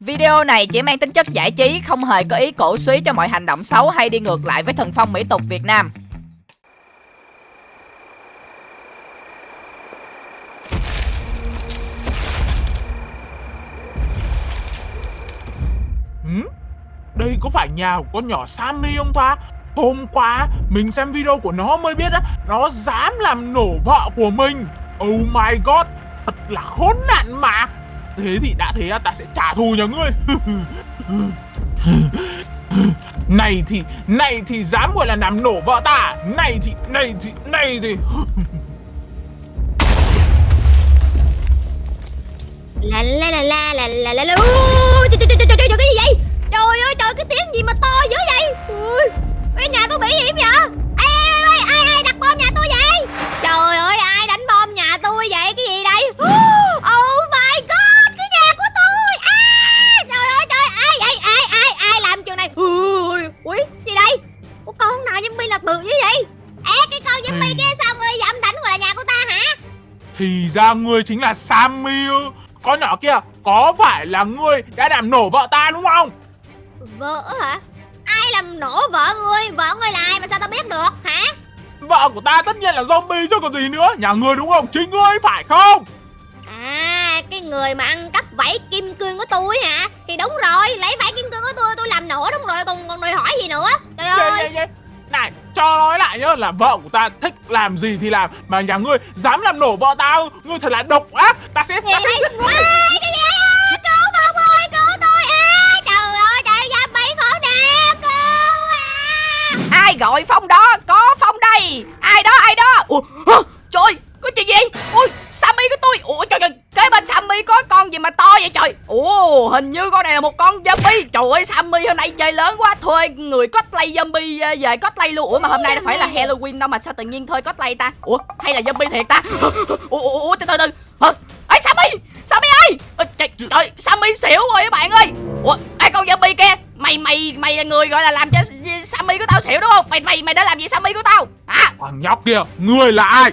Video này chỉ mang tính chất giải trí, không hề có ý cổ suý cho mọi hành động xấu hay đi ngược lại với thần phong mỹ tục Việt Nam. Ừ? Đây có phải nhà của con nhỏ Sammy không ta? Hôm qua mình xem video của nó mới biết á Nó dám làm nổ vợ của mình Oh my god Thật là khốn nạn mà Thế thì đã thế ta sẽ trả thù nhà ngươi. Này thì Này thì dám gọi là làm nổ vợ ta. Này thì Này thì Này thì. La la la la la la la la. Trời trời trời trời trời cái gì vậy? Trời ơi, trời, cái tiếng gì mà to dữ vậy? Ui, Cái nhà tôi bị hiểm vậy? Ra ngươi chính là Sammy ư? Con nhỏ kia Có phải là ngươi đã làm nổ vợ ta đúng không? Vợ hả? Ai làm nổ vợ ngươi? Vợ ngươi là ai mà sao tao biết được hả? Vợ của ta tất nhiên là zombie chứ còn gì nữa. Nhà ngươi đúng không? Chính ngươi phải không? À cái người mà ăn cắp vảy kim cương của tôi hả? Thì đúng rồi Lấy vảy kim cương của tôi tôi làm nổ đúng rồi Còn còn đòi hỏi gì nữa? Trời Dạ, ơi! dạ, dạ. Này cho nói lại nhá Là vợ của ta thích làm gì thì làm Mà nhà ngươi dám làm nổ vợ ta ư? Ngươi thật là độc ác Ta sẽ, ta sẽ giết ngươi à, Cái gì à, Cứu Phong ơi cứu tôi à, Trời ơi trời giam bị khổ nạn Cứu à. Ai gọi Phong đó? Có Phong đây. Ai đó? Ai đó? Ủa, hả? trời, có chuyện gì? Ui, Sammy của tôi. Ủa trời trời, kế bên Sammy có con gì mà to vậy trời? Ủa, hình như con này là một con zombie. Trời ơi, Sammy hôm nay chơi lớn quá, thuê người cosplay zombie ờ, về cosplay luôn. Ủa mà hôm nay nó phải là Halloween đâu mà sao tự nhiên thuê cosplay ta? Ủa, hay là zombie thiệt ta? Ủa, ủa, ủa từ từ từ. Ê Sammy, Sammy ơi! Trời, trời, Sammy xỉu rồi các bạn ơi. Ủa, ai con zombie kia? Mày mày mày là người gọi là làm cho Sammy của tao xỉu đúng không? Mày mày mày đã làm gì Sammy của tao? Hả? Thằng nhóc kia Ngươi là ai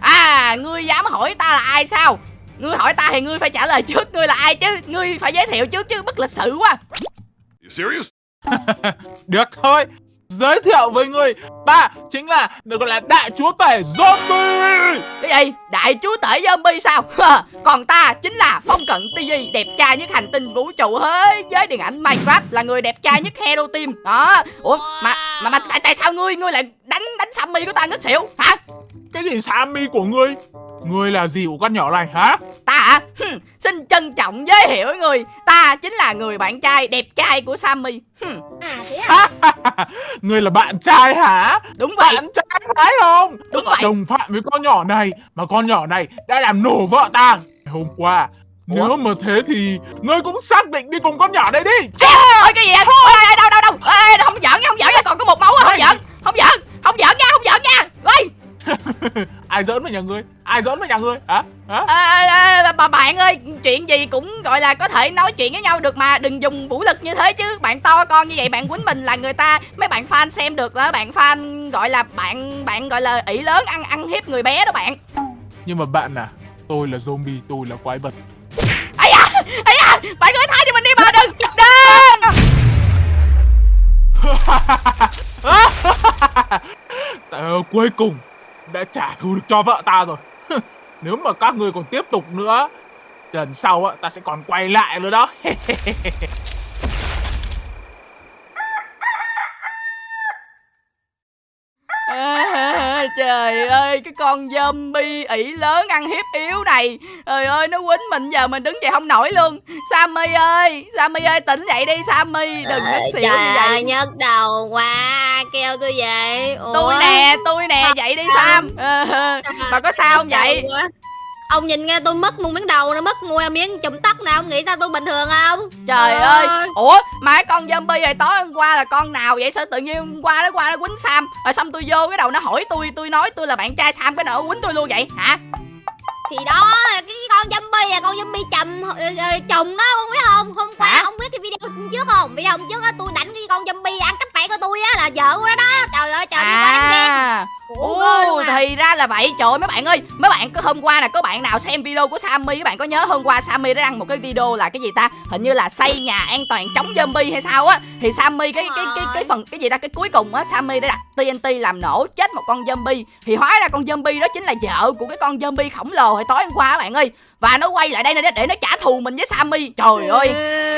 À, ngươi dám hỏi ta là ai sao? Ngươi hỏi ta thì ngươi phải trả lời trước ngươi là ai chứ? Ngươi phải giới thiệu trước chứ bất lịch sự quá? Được thôi Giới thiệu với ngươi. Ta chính là được gọi là đại chúa tể zombie. Cái gì? Đại chúa tể zombie sao? Còn ta chính là Phong Cận TV Đẹp trai nhất hành tinh vũ trụ thế giới điện ảnh Minecraft Là người đẹp trai nhất Hero Team. Đó. Ủa mà mà, mà tại, tại sao ngươi? Ngươi lại đánh đánh Sammy của ta ngất xỉu? Hả? Cái gì Sammy của ngươi Ngươi là gì của con nhỏ này hả? Ta hả? Hừm, xin trân trọng giới thiệu với người. Ta chính là người bạn trai đẹp trai của Sammy. Hừm, À thế à? Ngươi là bạn trai hả? Đúng vậy. Bạn trai phải không? Đúng vậy. Đồng phạm với con nhỏ này Mà con nhỏ này đã làm nổ vợ ta. Hôm qua Nếu mà thế thì Ngươi cũng xác định đi cùng con nhỏ này đi. Ôi cái gì vậy? Ôi, ê, đâu đâu đâu. Ê, Không giỡn nha, không giỡn nha. Còn có một máu à, không giỡn Không giỡn Không giỡn nha, Ai giỡn với nhà ngươi? Ai giỡn với nhà ngươi? Hả? Hả? À, à, bà bạn ơi chuyện gì cũng gọi là có thể nói chuyện với nhau được mà đừng dùng vũ lực như thế chứ. Bạn to con như vậy bạn quýnh mình là người ta mấy bạn fan xem được là bạn fan gọi là bạn bạn gọi là ỷ lớn ăn ăn hiếp người bé đó bạn. Nhưng mà bạn à Tôi là zombie Tôi là quái vật. Ấy da ấy da bạn ơi tha cho mình đi mà đừng đừng. Ờ, cuối cùng đã trả thù được cho vợ ta rồi. Nếu mà các ngươi còn tiếp tục nữa Lần sau á, ta sẽ còn quay lại nữa đó. À, À, trời ơi cái con zombie ỷ lớn ăn hiếp yếu này. Trời ơi nó quýnh mình giờ mình đứng dậy không nổi luôn. Sammy ơi sammy ơi tỉnh dậy đi sammy đừng ngất xỉu như Trời ơi vậy nhức đầu quá Kêu tôi vậy. Ủa? tôi nè tôi nè dậy đi sam. Bà có sao không vậy. Ông nhìn nghe tôi mất một miếng đầu nó mất mua miếng chùm tóc nè Ông nghĩ sao tôi bình thường không trời ơi! ủa mà cái con zombie này tối hôm qua là con nào vậy? Sao tự nhiên hôm qua nó qua nó quýnh sam rồi xong tôi vô cái đầu nó hỏi tôi tôi nói tôi là bạn trai sam cái nó quýnh tôi luôn vậy hả? Thì đó cái con zombie à Con zombie chầm ờ, ờ, chồng đó không biết không? Hôm qua Hả? không biết cái video trước không? Video hôm trước á tôi đánh cái con zombie ăn cắp vảy của tôi á Là vợ của nó đó. Trời ơi trời ơi quá đánh ghen à Ồ, à. thì ra là vậy. Trời ơi mấy bạn ơi mấy bạn có hôm qua là có bạn nào xem video của Sammy? Các bạn có nhớ hôm qua Sammy đã đăng một cái video là cái gì ta? Hình như là xây nhà an toàn chống zombie hay sao á. Thì Sammy cái cái cái cái phần cái gì ta? Cái cuối cùng á Sammy đã đặt TNT làm nổ chết một con zombie. Thì hóa ra con zombie đó chính là vợ của cái con zombie khổng lồ hồi tối hôm qua các bạn ơi và nó quay lại đây để, để nó trả thù mình với Sammy. Trời ơi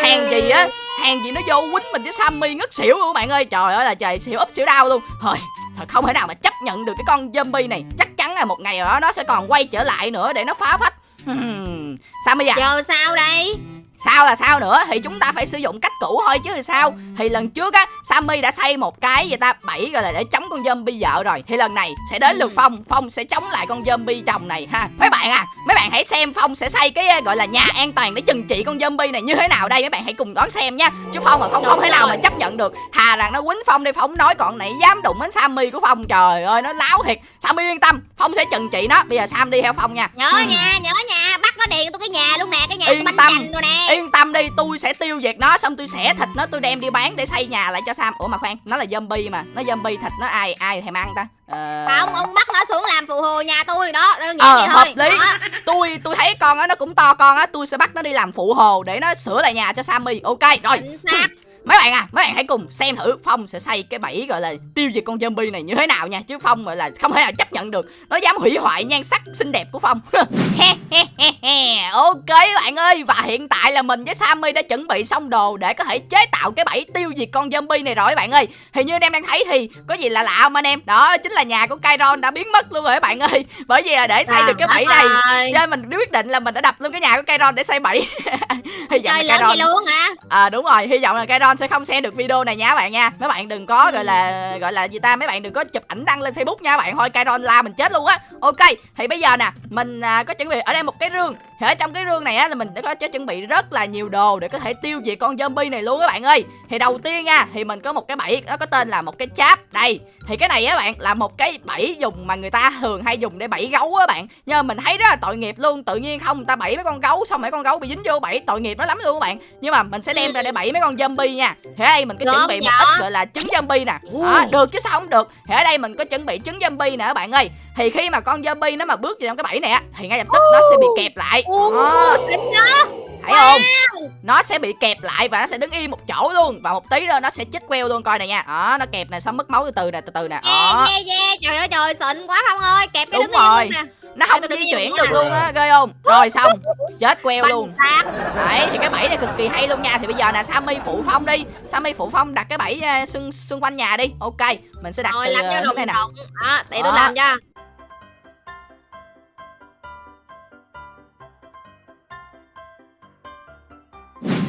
hàng gì á hàng gì nó vô quýnh mình với Sammy ngất xỉu luôn các bạn ơi. Trời ơi là trời xỉu úp xỉu đau luôn. Thôi thật không thể nào mà chấp nhận được cái con zombie này. Chắc chắn là một ngày đó nó sẽ còn quay trở lại nữa để nó phá phách. Hmm, Sammy à. Giờ sao đây sao là sao nữa? Thì chúng ta phải sử dụng cách cũ thôi chứ thì sao? Thì lần trước á, sammy đã xây một cái gì ta? Bẫy gọi là để chống con zombie vợ rồi. Thì lần này sẽ đến lượt phong. Phong sẽ chống lại con zombie chồng này, ha. Mấy bạn à mấy bạn hãy xem phong sẽ xây cái, gọi là nhà an toàn để chừng trị con zombie này như thế nào đây. Mấy bạn hãy cùng đón xem nha. Chứ phong mà không không thể nào mà chấp nhận được. Thà rằng nó quýnh phong đi, phong nói còn này dám đụng đến sammy của phong. Trời ơi, nó láo thiệt. Sammy yên tâm, phong sẽ chừng trị nó. Bây giờ sam đi theo phong nha. Nhớ Hmm. nha, nhớ nha nó điền tôi cái nhà luôn nè Cái nhà Yên tâm. rồi nè Yên tâm đi, tôi sẽ tiêu diệt nó xong tôi xẻ thịt nó tôi đem đi bán để xây nhà lại cho Sam. Ủa mà khoan, nó là zombie mà, nó zombie thịt nó ai ai thèm ăn ta? Ờ... Không ông bắt nó xuống làm phụ hồ nhà tôi đó Đơn giản Ờ, vậy hợp thôi lý. Đó. Tôi tôi thấy con á nó cũng to con á, tôi sẽ bắt nó đi làm phụ hồ để nó sửa lại nhà cho Sammy. Ok, rồi. Chính xác Mấy bạn à, mấy bạn hãy cùng xem thử Phong sẽ xây cái bẫy gọi là tiêu diệt con zombie này như thế nào nha. Chứ Phong gọi là không thể nào chấp nhận được. Nó dám hủy hoại nhan sắc xinh đẹp của Phong. Ok bạn ơi Và hiện tại là mình với Sammy đã chuẩn bị xong đồ Để có thể chế tạo cái bẫy tiêu diệt con zombie này rồi các bạn ơi. Thì như anh em đang thấy thì có gì là lạ không anh em? Đó chính là nhà của Kairon đã biến mất luôn rồi các bạn ơi. Bởi vì là để xây được cái bẫy này Trời cho nên mình quyết định là mình đã đập luôn cái nhà của Kairon để xây bẫy. Hy vọng Trời là vậy luôn hả? À đúng rồi, hy vọng là Kairon sẽ không xem được video này nha các bạn nha. Mấy bạn đừng có gọi là gọi là gì ta, mấy bạn đừng có chụp ảnh đăng lên Facebook nha bạn. Thôi Kairon la mình chết luôn á. Ok, thì bây giờ nè, mình à, có chuẩn bị ở đây một cái rương. Thì ở trong cái rương này á là mình đã có chuẩn bị rất là nhiều đồ để có thể tiêu diệt con zombie này luôn các bạn ơi. Thì đầu tiên nha, thì mình có một cái bẫy nó có tên là một cái cháp. Đây, thì cái này á bạn là một cái bẫy dùng mà người ta thường hay dùng để bẫy gấu á bạn. Nhưng mà mình thấy rất là tội nghiệp luôn, tự nhiên không người ta bẫy mấy con gấu xong mấy con gấu bị dính vô bẫy tội nghiệp nó lắm luôn các bạn. Nhưng mà mình sẽ đem ra để bẫy mấy con zombie nha. Thì ở đây mình có chuẩn bị một ít gọi là trứng zombie nè. Đó, được chứ sao không được. Thì ở đây mình có chuẩn bị trứng zombie nè các bạn ơi. Thì khi mà con zombie nó mà bước vào trong cái bẫy này á thì ngay lập tức nó sẽ bị kẹp lại. Đó, thấy không? Nó sẽ bị kẹp lại và nó sẽ đứng im một chỗ luôn và một tí nữa nó sẽ chết queo luôn coi này nha. Đó, nó kẹp này xong mất máu từ từ nè, từ từ nè. Đó. Yeah yeah yeah Trời ơi trời xịn quá Phong ơi Kẹp cái Đúng đứng im rồi. luôn nè Nó không di chuyển được luôn á, ghê không? Rồi xong, chết queo luôn. Đấy thì cái bẫy này cực kỳ hay luôn nha. Thì bây giờ là Sammy phụ phong đi. Sammy phụ phong đặt cái bẫy xung xung quanh nhà đi. Ok mình sẽ đặt Rồi từ làm ờ, cho này nè. Đó để tôi làm cho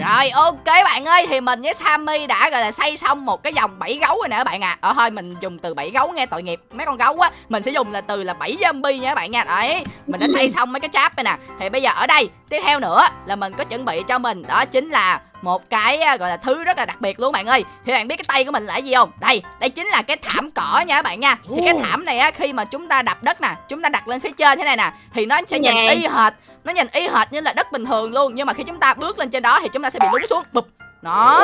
Rồi ok bạn ơi Thì mình với Sammy đã gọi là xây xong một cái dòng bẫy gấu rồi nè các bạn ạ. À. Ờ thôi mình dùng từ bẫy gấu nghe tội nghiệp. Mấy con gấu á Mình sẽ dùng là từ là bẫy zombie nha các bạn nha. Đấy Mình đã xây xong mấy cái cháp này nè. Thì bây giờ ở đây Tiếp theo nữa là mình có chuẩn bị cho mình Đó chính là một cái à, gọi là thứ rất là đặc biệt luôn bạn ơi. Thì bạn biết cái tay của mình là cái gì không? Đây đây chính là cái thảm cỏ nha các bạn nha. Thì cái thảm này á khi mà chúng ta đập đất nè chúng ta đặt lên phía trên thế này nè thì nó sẽ nhìn y hệt nó nhìn y hệt như là đất bình thường luôn. Nhưng mà khi chúng ta bước lên trên đó thì chúng ta sẽ bị lún xuống. Bụp. Đó.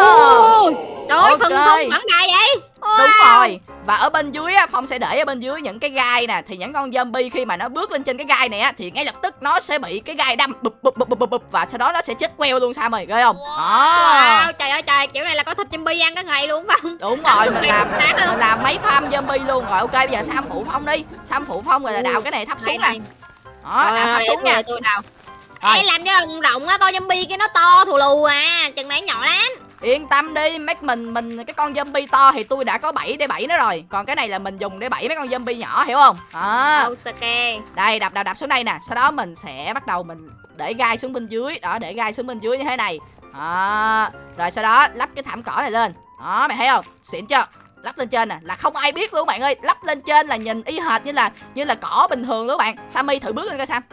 Ồ, Trời ơi Ok. thừng thung vẫn dài vậy Đúng Wow. rồi. Và ở bên dưới á Phong sẽ để ở bên dưới những cái gai nè. Thì những con zombie khi mà nó bước lên trên cái gai này á Thì ngay lập tức nó sẽ bị cái gai đâm bụp bụp bụp bụp bụp, Và sau đó nó sẽ chết queo luôn sao mày ghê không? Đó. Wow, trời ơi trời, kiểu này là có thịt zombie ăn cả ngày luôn không? Đúng rồi mình làm mình làm mấy farm zombie luôn. Rồi ok bây giờ Sam phụ Phong đi. Sam phụ Phong rồi là đào cái này thấp xuống nè. Đó đào thấp xuống nha. tôi đào. Ê, làm cho rộng rộng á, con zombie cái nó to thù lù à, chừng này nhỏ lắm. Yên tâm đi, mấy mình mình cái con zombie to thì tôi đã có bẫy để bẫy nó rồi. Còn cái này là mình dùng để bẫy mấy con zombie nhỏ hiểu không? Đó. Osake. Đây đập đập đập xuống đây nè, sau đó mình sẽ bắt đầu mình để gai xuống bên dưới, đó để gai xuống bên dưới như thế này. Đó. Rồi sau đó lắp cái thảm cỏ này lên. Đó mày thấy không? Xịn chưa? lắp lên trên nè là không ai biết luôn bạn ơi lắp lên trên là nhìn y hệt như là như là cỏ bình thường luôn bạn sammy thử bước lên coi sam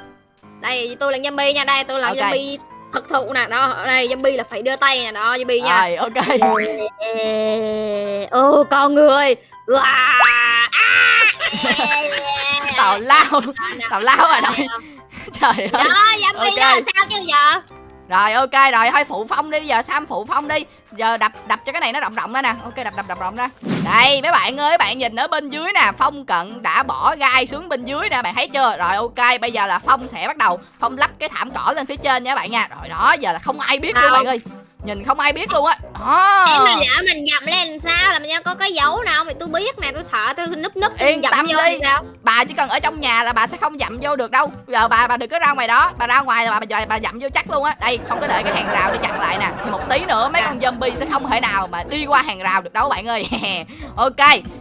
Đây tôi là zombie nha, đây tôi là Ok. zombie thực thụ nè, đó, ở đây zombie là phải đưa tay nè, đó zombie nha. rồi ok Ô con người. Wow. tào lao tào lao rồi đây trời ơi Đó, zombie Ok. đó sao chứ giờ? Rồi ok rồi thôi phụ phong đi giờ sam phụ phong đi. Giờ đập đập cho cái này nó rộng rộng ra nè. Ok đập đập đập rộng ra. Đây mấy bạn ơi bạn nhìn ở bên dưới nè. Phong cận đã bỏ gai xuống bên dưới nè bạn thấy chưa? Rồi ok bây giờ là phong sẽ bắt đầu phong lắp cái thảm cỏ lên phía trên nha các bạn nha. Rồi đó giờ là không ai biết luôn Đâu? bạn ơi nhìn không ai biết luôn á. Đó Em mà lỡ mình dậm lên sao là mình có cái dấu nào không thì tôi biết nè tôi sợ tôi núp núp Yên dậm tâm vô đi. sao? Bà chỉ cần ở trong nhà là bà sẽ không dậm vô được đâu. Giờ bà bà đừng có ra ngoài đó. Bà ra ngoài là bà bà, bà dậm vô chắc luôn á. Đây không có để cái hàng rào để chặn lại nè. Thì một tí nữa mấy À. con zombie sẽ không thể nào mà đi qua hàng rào được đâu bạn ơi. Ok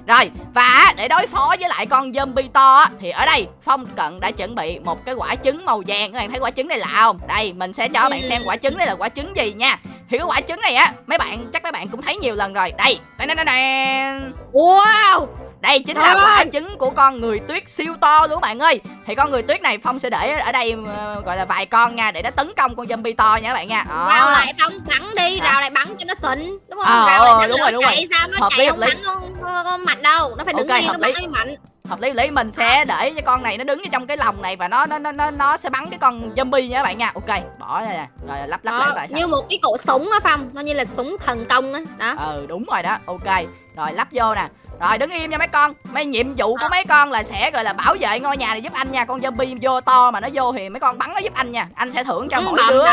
rồi. Và để đối phó với lại con zombie to á, thì ở đây phong cận đã chuẩn bị một cái quả trứng màu vàng. Các bạn thấy quả trứng này lạ không? Đây mình sẽ cho các bạn Ừ. xem quả trứng đây là quả trứng gì nha thì cái quả trứng này á mấy bạn chắc mấy bạn cũng thấy nhiều lần rồi đây đây đây đây, đây. wow Đây chính là quả trứng của con người tuyết siêu to luôn bạn ơi Thì con người tuyết này Phong sẽ để ở đây ờ, gọi là vài con nha Để nó tấn công con zombie to nha các bạn nha Đó. rào lại phong bắn đi rào lại bắn cho nó xịn đúng không Ờ, rào lại ờ, đúng rồi, đúng rồi. chạy sao nó Hợp lý, chạy hợp không lý. bắn không, không, mạnh đâu nó phải đứng Ok, yên nó bắn lý. mới mạnh Hợp lý lý mình sẽ để cho con này nó đứng ở trong cái lồng này Và nó nó nó nó, nó sẽ bắn cái con zombie nha các bạn nha. Ok bỏ đây nè. Rồi lắp lắp lại như một cái cổ súng á phong nó như là súng thần công á đó. Ừ đúng rồi đó. Ok Rồi lắp vô nè. Rồi đứng im nha mấy con. Mấy nhiệm vụ của mấy con là sẽ gọi là bảo vệ ngôi nhà này giúp anh nha. Con zombie vô to mà nó vô thì mấy con bắn nó giúp anh nha. Anh sẽ thưởng cho mỗi đứa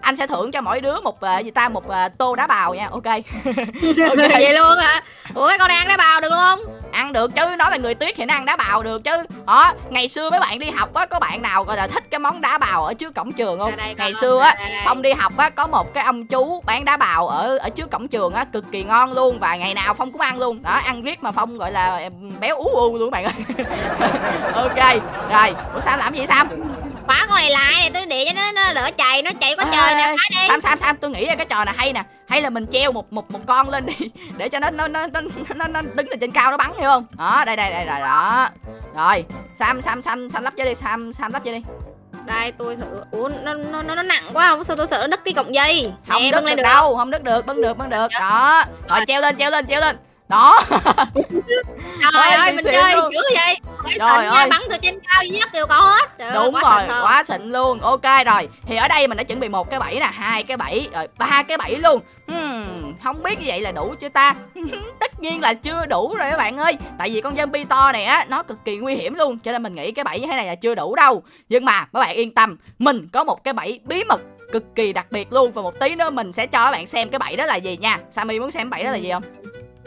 Anh sẽ thưởng cho mỗi đứa một ờ, gì ta một ờ, tô đá bào nha Ok. Vậy luôn hả? Ủa con đang đá bào được luôn? Ăn được chứ nó là người tuyết thì nó ăn đá bào được chứ. Đó ngày xưa mấy bạn đi học á có bạn nào gọi là thích cái món đá bào ở trước cổng trường không? Đây, ngày xưa á phong đi học á có một cái ông chú bán đá bào ở ở trước cổng trường á cực kỳ ngon luôn và ngày nào phong cũng ăn luôn. Đó ăn riết mà phong gọi là béo ú u luôn các bạn ơi. Ok rồi ủa sao làm gì sam khóa con này lại này tôi để cho nó, nó đỡ chạy nó chạy Ê, trời nè ê, khóa đi. Sam sam sam tôi nghĩ ra cái trò này hay nè. Hay là mình treo một một một con lên đi để cho nó nó nó nó nó, nó đứng ở trên cao nó bắn hiểu không? Đó đây đây đây rồi đó. Rồi sam sam sam sam lắp vô đi sam sam lắp vô đi. Đây tôi thử ủa nó nó nó, nó nặng quá không? Sao tôi sợ nó đứt cái cọng dây? Không nè đứt bưng được lên được đâu không đứt được bưng được bưng được. Dạ. đó. Rồi. treo lên treo lên treo lên đó. Trời ơi mình chơi luôn. dữ vậy. Phải Trời ơi. bắn từ trên cao dưới đất đều có hết. Trời đúng quá rồi xịn quá xịn luôn. Ok rồi thì ở đây mình đã chuẩn bị một cái bẫy nè hai cái bẫy rồi ba cái bẫy luôn. Hmm, không biết như vậy là đủ chưa ta? Tất nhiên là chưa đủ rồi các bạn ơi. Tại vì con zombie to này á nó cực kỳ nguy hiểm luôn cho nên mình nghĩ cái bẫy như thế này là chưa đủ đâu. Nhưng mà các bạn yên tâm mình có một cái bẫy bí mật cực kỳ đặc biệt luôn. Và một tí nữa mình sẽ cho các bạn xem cái bẫy đó là gì nha. Sammy muốn xem bẫy đó là gì không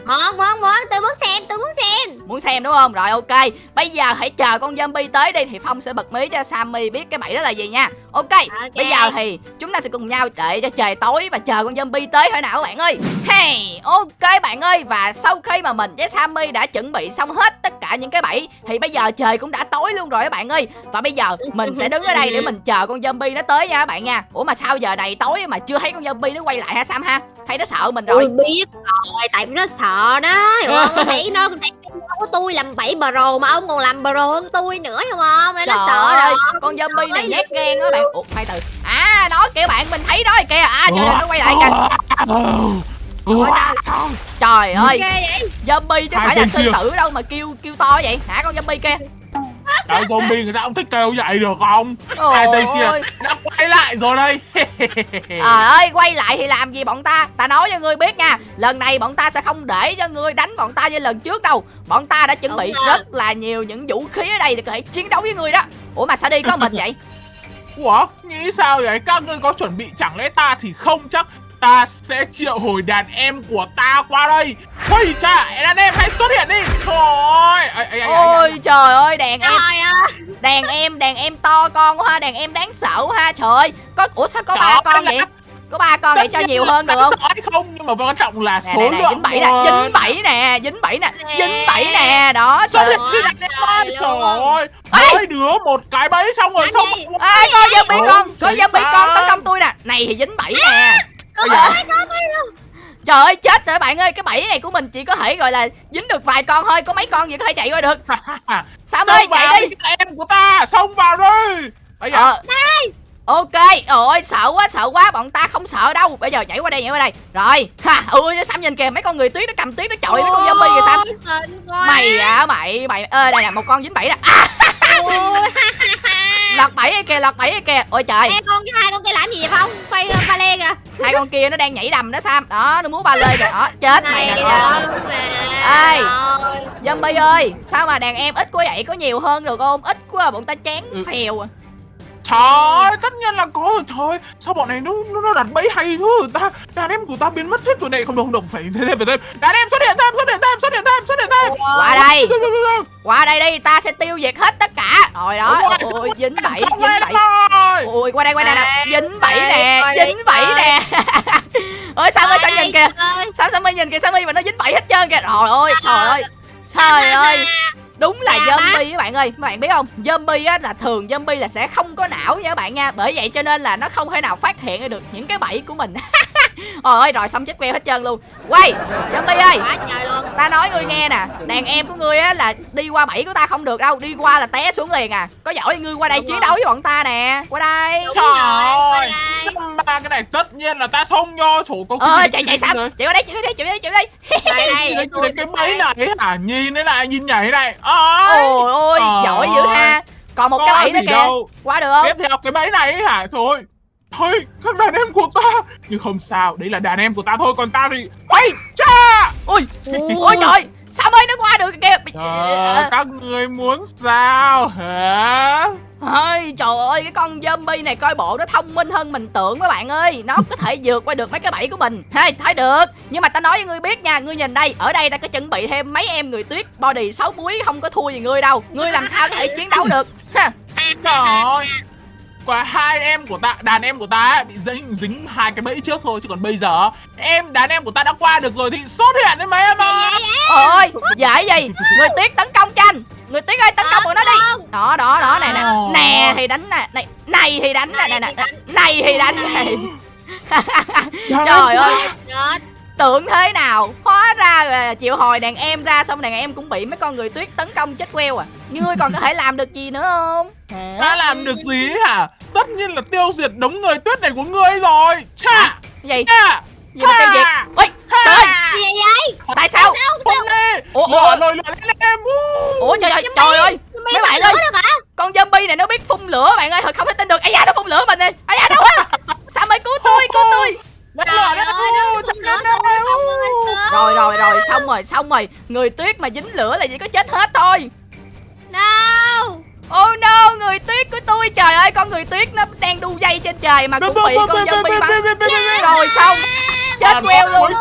muốn muốn muốn tôi muốn xem tôi muốn xem. Muốn xem đúng không? Rồi ok. Bây giờ hãy chờ con zombie tới đi thì phong sẽ bật mí cho sammy biết cái bẫy đó là gì nha. Ok bây giờ thì chúng ta sẽ cùng nhau đợi cho trời tối và chờ con zombie tới thôi nào các bạn ơi. Hey ok bạn ơi. Và sau khi mà mình với sammy đã chuẩn bị xong hết tất cả những cái bẫy thì bây giờ trời cũng đã tối luôn rồi các bạn ơi. Và bây giờ mình sẽ đứng ở đây để mình chờ con zombie nó tới nha các bạn nha. Ủa mà sao giờ này tối mà chưa thấy con zombie nó quay lại ha sam ha? Hay nó sợ mình rồi. Tôi biết rồi tại vì nó sợ đó hiểu không nó thấy nó thấy nó của tôi làm bảy pro mà ông còn làm pro hơn tôi nữa hiểu không nên nó Trời sợ ơi, rồi. con zombie này nhát gan á bạn. Ủa, khoan từ. À, đó kìa bạn, mình thấy đó kìa. À, trời ơi, nó quay lại kìa. Trời trời. Ơi, zombie chứ phải là sư tử đâu mà kêu kêu to vậy. Hả con zombie kia Trời zombie người ta cũng thích kêu vậy được không? Hai Ôi tên kia ơi. đã quay lại rồi đây. Trời ơi, quay lại thì làm gì bọn ta? Ta nói cho ngươi biết nha Lần này bọn ta sẽ không để cho ngươi đánh bọn ta như lần trước đâu. Bọn ta đã chuẩn bị rất là nhiều những vũ khí ở đây để có thể chiến đấu với ngươi đó. Ủa mà sao đi có mình vậy? Ủa? Nghĩ sao vậy? Các ngươi có chuẩn bị chẳng lẽ ta thì không chắc Ta sẽ triệu hồi đàn em của ta qua đây. Ôi cha đàn em hãy xuất hiện đi. Trời ơi ây, ây, ây. Ôi trời ơi, đàn em. Đàn em, đàn em to con quá ha Đàn em đáng sợ quá ha Trời ơi, có, ủa sao có ba con là- vậy? Có ba con vậy cho nhiều hơn được không? không? Nhưng mà quan trọng là nè số nè nè lượng dính bẫy nè dính bẫy nè dính bẫy nè dính bẫy nè đó xuất trời hiện đi đàn em ơi Trời ơi. Mỗi đứa một cái bẫy xong rồi xong Ê, có zombie con có zombie con tấn công tôi nè. Này thì dính bẫy nè có tôi luôn trời ơi chết rồi bạn ơi cái bẫy này của mình chỉ có thể gọi là dính được vài con thôi có mấy con gì có thể chạy qua được. Sao ơi chạy đi. em của ta xông vào đi. Bây giờ. Ờ. Ok ôi sợ quá sợ quá bọn ta không sợ đâu. Bây giờ nhảy qua đây nhảy qua đây. Rồi ha ui sam nhìn kìa mấy con người tuyết nó cầm tuyết nó chọi mấy con zombie kìa sam. quá. Mày à mày mày ơ đây nè một con dính bẫy nè. À, Lọt bẫy kìa lọt bẫy kìa ôi trời. Ê con cái hai con kia làm gì vậy Phong? Xoay ba lê kìa. Hai con kia nó đang nhảy đầm đó sam. Đó nó múa ba lê kìa. Đó chết mày Này nè Ê. nè Rồi. zombie ơi sao mà đàn em ít quá vậy? Có nhiều hơn được không? Ít quá bọn ta chán Ừ. phèo à Trời ơi, tất nhiên là có rồi Trời. Ơi, sao bọn này nó nó, nó đặt bẫy hay thôi ta Đàn em của ta biến mất hết rồi này. Không được không được phải thêm phải thêm Đàn em xuất hiện thêm xuất hiện thêm xuất hiện thêm xuất hiện thêm. Qua đây. Qua đây đi ta sẽ tiêu diệt hết tất cả. Rồi đó. Đúng rồi, ôi dính bẫy dính rồi, bẫy. rồi. ôi qua đây qua đây nè. Dính bẫy nè dính bẫy nè. Ôi sao ơi sao Ôi, nhìn kìa? ơi. sao sao mi nhìn kìa? Sao mi mà nó dính bẫy hết trơn kìa? Trời ơi trời ơi. trời ơi đúng là Dạ, zombie các bạn ơi. Các bạn biết không? Zombie á là thường zombie là sẽ không có não nha các bạn nha. Bởi vậy cho nên là nó không thể nào phát hiện ra được những cái bẫy của mình Ơi rồi xong chết queo hết trơn luôn. Quay zombie ơi. Quá trời luôn. Ta nói ngươi nghe nè Đàn em của ngươi á là đi qua bẫy của ta không được đâu Đi qua là té xuống liền à. Có giỏi ngươi qua đây Đúng chiến rồi. đấu với bọn ta nè Qua đây. Đúng Trời ơi. cái này tất nhiên là ta xông vô chủ có Ờ chạy chạy sao rồi. Chạy qua đây chạy qua đây chạy qua đây chạy qua đây. Đây đây Cái, tôi bẫy này hả? Nhìn thế này nhìn nhảy này ôi. Ôi ôi Trời giỏi dữ ha. Còn một Có cái bẫy nữa kìa. đâu. Qua được không? Tiếp theo cái bẫy này hả? Thôi thôi các đàn em của ta. Nhưng không sao đấy là đàn em của ta thôi còn ta thì ấy cha! Ôi Ôi trời Sao mới nó qua được kìa? Ờ, các người muốn sao hả? Ôi trời ơi cái con zombie này coi bộ nó thông minh hơn mình tưởng các bạn ơi. Nó có thể vượt qua được mấy cái bẫy của mình. Hey thấy được. Nhưng mà ta nói với ngươi biết nha Ngươi nhìn đây Ở đây ta có chuẩn bị thêm mấy em người tuyết Body xấu muối không có thua gì ngươi đâu. Ngươi làm sao có thể chiến đấu được? Ha. trời ơi và hai em của ta đàn em của ta ấy, bị dính dính hai cái bẫy trước thôi chứ còn bây giờ em đàn em của ta đã qua được rồi thì xuất hiện đấy mấy em ơi Ôi dễ gì Người tuyết tấn công tranh Người tuyết ơi tấn công bọn nó đi. Đó đó đó nè nè. Nè thì đánh nè. Này Này thì đánh nè nè nè. Này thì đánh. Này Trời ơi. Chết Tưởng thế nào? Hóa ra là chịu hồi đàn em ra Xong đàn em cũng bị mấy con người tuyết tấn công chết queo à. Ngươi còn có thể làm được gì nữa không? Hả? đã làm được gì hả? Tất nhiên là tiêu diệt đống người tuyết này của ngươi rồi. Cha! Gì? Cha! Gì mà tiêu diệt? Ôi trời Gì vậy? Tại sao không đi! Ủa, ủa. lồi lừa lên em. Ủa trời ơi trời ơi! Mấy bạn ơi. Con zombie này nó biết phun lửa bạn ơi Thật không thể tin được. Ây da nó phun lửa mình nè Ây da đâu á! Sao mới cứu tôi cứu tôi Trời lừa cơ Rồi rồi rồi xong rồi xong rồi. Người tuyết mà dính lửa là chỉ có chết hết thôi. No Oh no người tuyết của tôi Trời ơi con người tuyết nó đang đu dây trên trời Mà cũng bị con zombie bắn. Rồi xong. Chết queo luôn.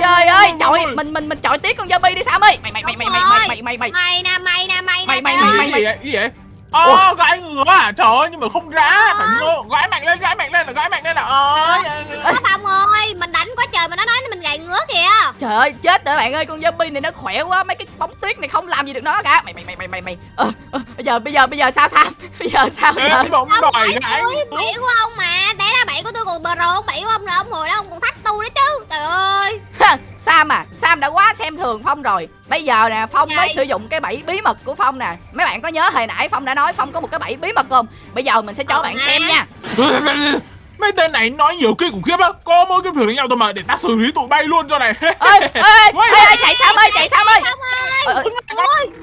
Trời ơi trời mình mình mình chọi tiếc con zombie đi Sam ơi. Mày mày mày mày mày mày mày mày mày. Mày nè mày nè mày nè Mày, mày, trời mày, ơi. gì vậy vậy Ờ, gãi ngửa à? Trời ơi, nhưng mà không ra Phải ngơ, gãi mạnh lên, gãi mạnh lên là gãi mạnh lên là Ờ, Nó Phong ơi Mình đánh quá trời mà nó nói ngứa kìa. Trời ơi chết rồi bạn ơi con zombie này nó khỏe quá Mấy cái bóng tuyết này không làm gì được nó cả. Mày mày mày mày mày mày. Ờ, ờ, Bây giờ bây giờ bây giờ sao Sam Bây giờ sao Ê, giờ? bóng Ông đòi bẫy của ông mà Té ra bẫy của tôi còn bờ rồ Bẫy của ông rồi ông hồi đó ông còn thách tôi đó chứ. Trời ơi. Sam à Sam đã quá xem thường Phong rồi. Bây giờ nè Phong mới Vậy? sử dụng cái bẫy bí mật của Phong nè. Mấy bạn có nhớ hồi nãy Phong đã nói Phong có một cái bẫy bí mật không? Bây giờ mình sẽ cho Ờ, bạn ha. xem nha Mấy tên này nói nhiều kinh khủng khiếp á. Có mỗi cái việc đánh nhau thôi mà Để ta xử lý tụi bay luôn cho này. Ơi ơi ơi chạy Sam ơi chạy Sam ơi.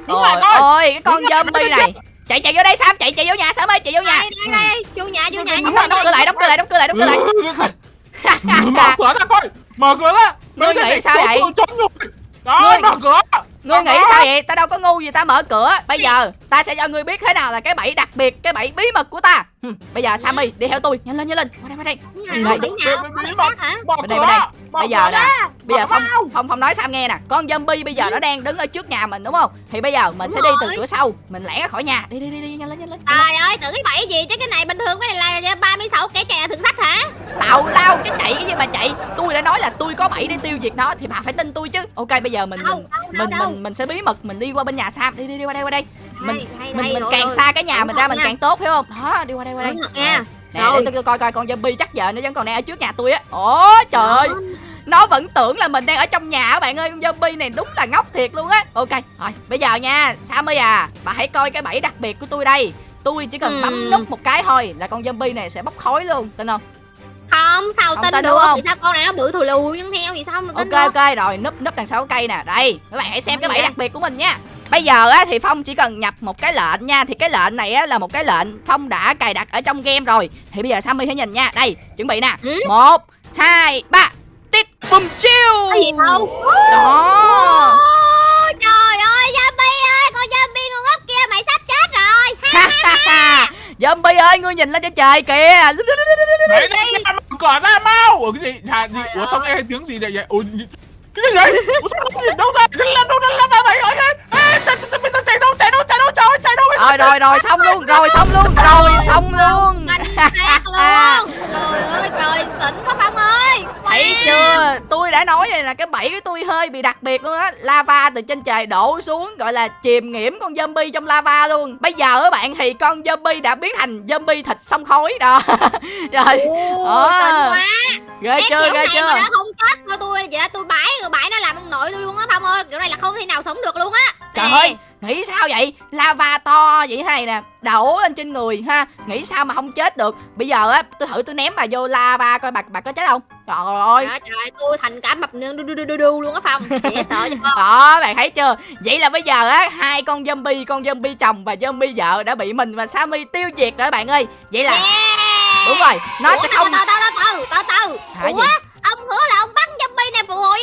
Ôi, ơi ôi, cái con zombie này. Chạy chạy vô đây Sam chạy chạy vô nhà Sam ơi chạy vô nhà. Đây đây đây Vô nhà vô nhà Đóng cửa, lại đóng cửa lại đóng cửa lại đóng cửa lại. Mở cửa ra coi Mở cửa ra. Tên nghĩ này sao trốn vậy? Ngươi- mở cửa Ngươi nghĩ sao vậy? Ta đâu có ngu gì ta mở cửa. Bây giờ ta sẽ cho ngươi biết thế nào là cái bẫy đặc biệt, cái bẫy bí mật của ta. Bây giờ Sammy đi theo tôi, nhanh lên nhanh lên. Qua đây qua đây. Đây. Bí- mật. hả Bên đây, bên Bây giờ nè. Bây giờ Phong. Phong Phong nói Sam nghe nè, con zombie bây giờ nó đang đứng ở trước nhà mình đúng không? Thì bây giờ mình sẽ đi từ cửa sau, mình lẻn ra khỏi nhà. Đi đi đi đi nhanh lên nhanh lên. Trời ơi tưởng cái bẫy gì chứ cái này bình thường cái này là 36 kẻ chạy thượng sách hả Tào lao cái chạy cái gì mà chạy. Bẫy để tiêu diệt nó thì bà phải tin tôi chứ. Ok bây giờ mình Đâu, mình đâu, mình đâu. mình mình sẽ bí mật mình đi qua bên nhà Sam. Đi đi đi qua đây qua đây. Mình Hay, hay, mình hay, mình càng rồi. xa cái nhà Cẩn mình ra mình nha. càng tốt hiểu không? Đó, đi qua đây qua đây. Nè, để tôi coi coi con zombie chắc giờ nó vẫn còn đang ở trước nhà tôi á. Ồ trời ơi, nó vẫn tưởng là mình đang ở trong nhà á bạn ơi, con zombie này đúng là ngốc thiệt luôn á. Ok, rồi, bây giờ nha, Sammy à, bà hãy coi cái bẫy đặc biệt của tôi đây. Tôi chỉ cần bấm Ừm. nút một cái thôi là con zombie này sẽ bốc khói luôn, tin không? Không sao Không tin tin được? đúng không? Vì sao con này nó bự thù lù nhưng theo vì sao mà tin Ok được? ok rồi, núp núp đằng sau cái cây nè. Đây, các bạn hãy xem cái bẫy đặc biệt của mình nha. bây giờ á thì phong chỉ cần nhập một cái lệnh nha. Thì cái lệnh này á là một cái lệnh phong đã cài đặt ở trong game rồi. Thì bây giờ sammy hãy nhìn nha. Đây chuẩn bị nè. Ừ. một hai ba. Tít bùm chiêu gì đâu? Đó. Trời ơi zombie ơi Con zombie ngu ngốc kia mày sắp chết rồi. Ha, ha, ha. Zombie ơi ngươi nhìn lên trên trời kìa Đấy, đấy, ra, mở cửa ra mau Ủa cái gì, hả, gì? Ủa sao nghe tiếng gì vậy vậy Ủa gì- cái gì vậy Ủa sao có gì đâu ra Chân lên đâu ra ra vậy ơi Ê, chạy chạy bây giờ chạy đâu chạy đâu trời ơi, chạy đâu rồi rồi rồi xong luôn rồi xong luôn rồi xong luôn. Xác luôn. Trời ơi trời xịn quá Phong ơi. Thấy chưa? Tôi đã nói rồi là cái bẫy của tôi hơi bị đặc biệt luôn á. Lava từ trên trời đổ xuống Gọi là chìm nghiễm con zombie trong lava luôn. Bây giờ các bạn thì con zombie đã biến thành zombie thịt sông khói đó. Rồi Ồ, Ờ. xịn quá ghê chưa ghê này chưa? mà nó không chết thôi tôi vậy tôi bãi rồi bãi nó làm ông nội tôi luôn á Phong ơi. Kiểu này là không thể nào sống được luôn á. Trời ơi Nghĩ sao vậy? Lava to vậy này nè Đổ lên trên người ha. Nghĩ sao mà không chết được? Bây giờ á tôi thử tôi ném bà vô lava coi bà, bà có chết không? Trời ơi. Trời ơi, trời tôi thành cả mập nương đu đu đu đu đu luôn á Phong. Dễ sợ chứ không Đó bạn thấy chưa? Vậy là bây giờ á hai con zombie Con zombie chồng và zombie vợ đã bị mình và Sammy tiêu diệt rồi bạn ơi. Vậy là Yeah. Đúng rồi Nó Ủa, sẽ không từ từ từ từ từ. Từ Ủa ông hứa là ông bắt zombie này phụ hộ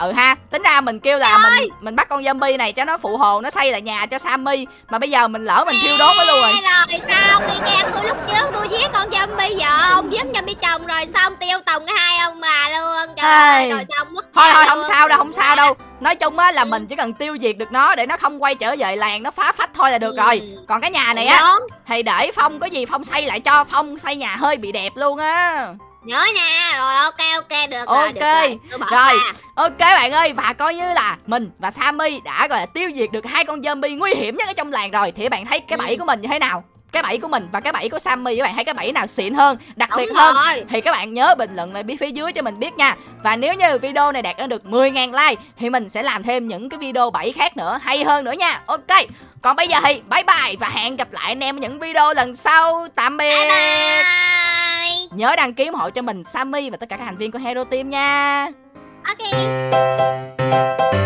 Ừ ha Tính ra mình kêu là Trời mình mình bắt con zombie này cho nó phụ hồ Nó xây lại nhà cho Sammy. Mà bây giờ mình lỡ mình thiêu đốt nó luôn rồi. Rồi sao? Y chang tôi lúc trước tôi giết con zombie vợ ông giết zombie chồng rồi xong tiêu tùng cái hai ông bà luôn? Trời ơi, rồi xong mất Thôi thôi không sao đâu không sao đâu. Nói chung á là Ừ. mình chỉ cần tiêu diệt được nó Để nó không quay trở về làng Nó phá phách thôi là được Ừ. rồi. Còn cái nhà này á. Thì để Phong có gì Phong xây lại cho. Phong xây nhà hơi bị đẹp luôn á nhớ nha rồi ok ok được rồi được Ok. rồi bỏ Rồi. qua. Ok bạn ơi và coi như là mình và Sammy đã gọi là tiêu diệt được hai con zombie nguy hiểm nhất ở trong làng rồi thì bạn thấy cái Ừ. bẫy của mình như thế nào? Cái bẫy của mình và cái bẫy của Sammy các bạn thấy cái bẫy nào xịn hơn, đặc biệt đúng hơn rồi thì các bạn nhớ bình luận lại phía dưới cho mình biết nha. Và nếu như video này đạt được 10.000 like thì mình sẽ làm thêm những cái video bẫy khác nữa hay hơn nữa nha. Ok. Còn bây giờ thì bye bye và hẹn gặp lại anh em ở những video lần sau. Tạm biệt. bye bye Nhớ đăng ký ủng hộ cho mình, Sammy và tất cả các thành viên của Hero Team nha. Ok.